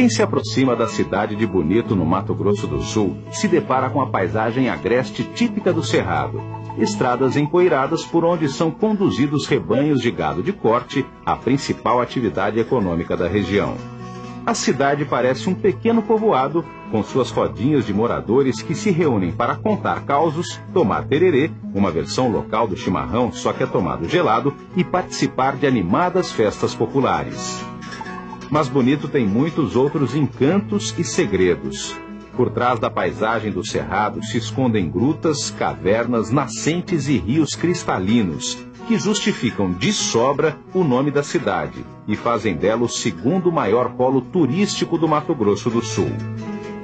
Quem se aproxima da cidade de Bonito, no Mato Grosso do Sul, se depara com a paisagem agreste típica do Cerrado. Estradas empoeiradas por onde são conduzidos rebanhos de gado de corte, a principal atividade econômica da região. A cidade parece um pequeno povoado, com suas rodinhas de moradores que se reúnem para contar causos, tomar tererê, uma versão local do chimarrão só que é tomado gelado, e participar de animadas festas populares. Mas Bonito tem muitos outros encantos e segredos. Por trás da paisagem do Cerrado se escondem grutas, cavernas, nascentes e rios cristalinos, que justificam de sobra o nome da cidade e fazem dela o segundo maior polo turístico do Mato Grosso do Sul.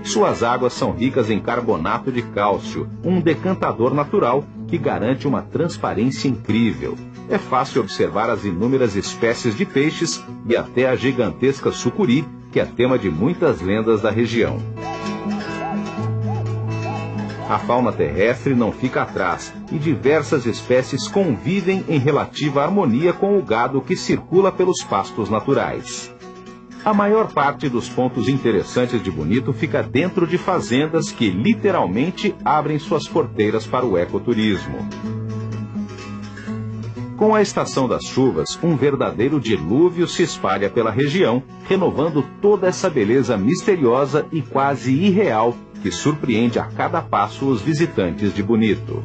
Suas águas são ricas em carbonato de cálcio, um decantador natural que garante uma transparência incrível. É fácil observar as inúmeras espécies de peixes e até a gigantesca sucuri, que é tema de muitas lendas da região. A fauna terrestre não fica atrás e diversas espécies convivem em relativa harmonia com o gado que circula pelos pastos naturais. A maior parte dos pontos interessantes de Bonito fica dentro de fazendas que literalmente abrem suas porteiras para o ecoturismo. Com a estação das chuvas, um verdadeiro dilúvio se espalha pela região, renovando toda essa beleza misteriosa e quase irreal que surpreende a cada passo os visitantes de Bonito.